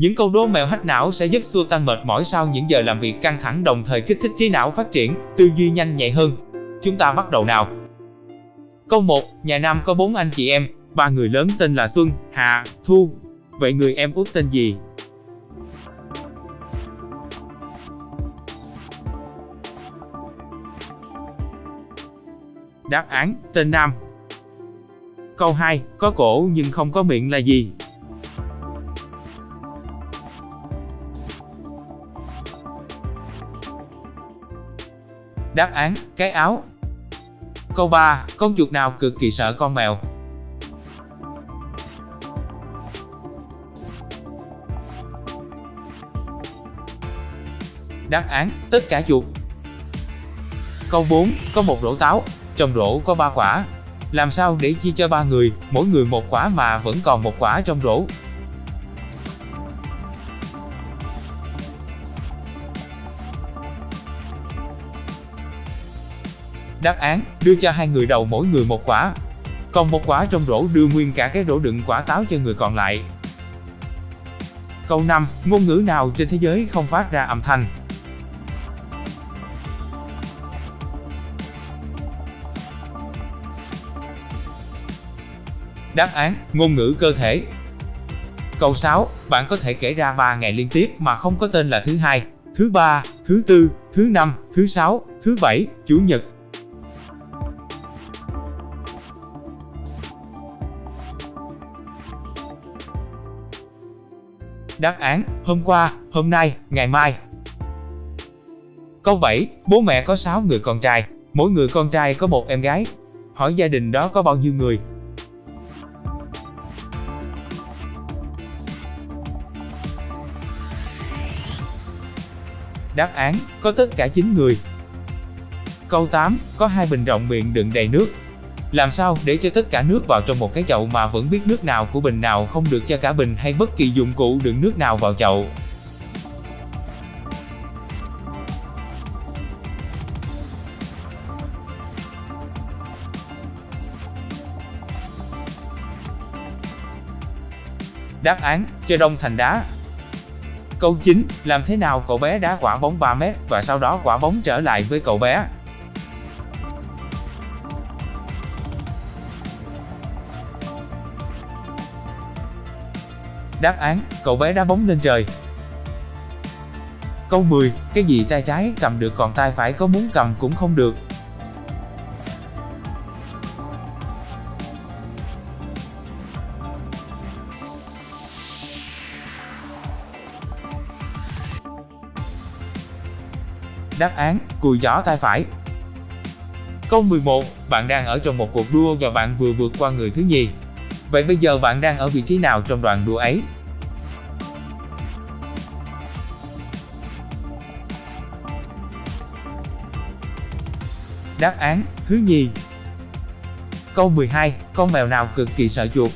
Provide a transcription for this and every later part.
Những câu đố mẹo hack não sẽ giúp xua tan mệt mỏi sau những giờ làm việc căng thẳng đồng thời kích thích trí não phát triển, tư duy nhanh nhạy hơn. Chúng ta bắt đầu nào. Câu 1. Nhà Nam có 4 anh chị em, ba người lớn tên là Xuân, Hạ, Thu. Vậy người em út tên gì? Đáp án, tên Nam. Câu 2. Có cổ nhưng không có miệng là gì? Đáp án, cái áo. Câu 3. Con chuột nào cực kỳ sợ con mèo? Đáp án, tất cả chuột. Câu 4. Có một rổ táo, trong rổ có 3 quả. Làm sao để chia cho ba người, mỗi người một quả mà vẫn còn một quả trong rổ? Đáp án, đưa cho hai người đầu mỗi người một quả. Còn một quả trong rổ đưa nguyên cả cái rổ đựng quả táo cho người còn lại. Câu 5. Ngôn ngữ nào trên thế giới không phát ra âm thanh? Đáp án, ngôn ngữ cơ thể. Câu 6. Bạn có thể kể ra 3 ngày liên tiếp mà không có tên là thứ hai, thứ ba, thứ tư, thứ năm, thứ sáu, thứ bảy, chủ nhật. Đáp án, hôm qua, hôm nay, ngày mai. Câu 7. Bố mẹ có 6 người con trai, mỗi người con trai có một em gái. Hỏi gia đình đó có bao nhiêu người? Đáp án, có tất cả 9 người. Câu 8, có hai bình rộng miệng đựng đầy nước. Làm sao để cho tất cả nước vào trong một cái chậu mà vẫn biết nước nào của bình nào không được cho cả bình hay bất kỳ dụng cụ đựng nước nào vào chậu? Đáp án, cho đông thành đá. Câu 9, làm thế nào cậu bé đá quả bóng 3 mét và sau đó quả bóng trở lại với cậu bé? Đáp án, cậu bé đá bóng lên trời. Câu 10, cái gì tay trái cầm được còn tay phải có muốn cầm cũng không được. Đáp án, cùi chỏ tay phải. Câu 11, bạn đang ở trong một cuộc đua và bạn vừa vượt qua người thứ nhì. Vậy bây giờ bạn đang ở vị trí nào trong đoàn đua ấy? Đáp án, thứ nhì. Câu 12, con mèo nào cực kỳ sợ chuột?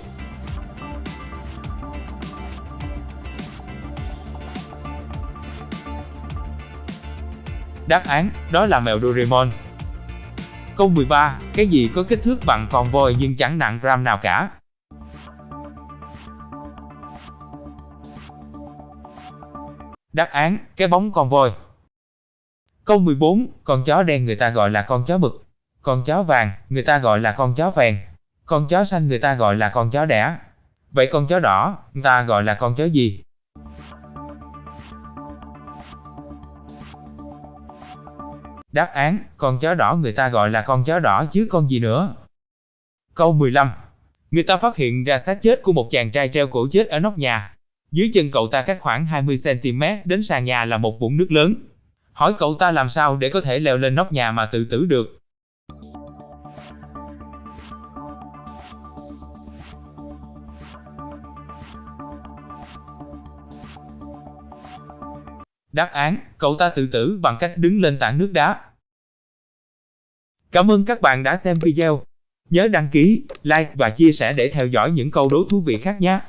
Đáp án, đó là mèo Doraemon. Câu 13, cái gì có kích thước bằng con voi nhưng chẳng nặng gram nào cả? Đáp án, cái bóng con voi. Câu 14, con chó đen người ta gọi là con chó mực. Con chó vàng, người ta gọi là con chó vàng Con chó xanh người ta gọi là con chó đẻ. Vậy con chó đỏ, người ta gọi là con chó gì? Đáp án, con chó đỏ người ta gọi là con chó đỏ chứ con gì nữa. Câu 15. Người ta phát hiện ra xác chết của một chàng trai treo cổ chết ở nóc nhà. Dưới chân cậu ta cách khoảng 20cm đến sàn nhà là một vũng nước lớn. Hỏi cậu ta làm sao để có thể leo lên nóc nhà mà tự tử được. Đáp án, cậu ta tự tử bằng cách đứng lên tảng nước đá. Cảm ơn các bạn đã xem video. Nhớ đăng ký, like và chia sẻ để theo dõi những câu đố thú vị khác nhé.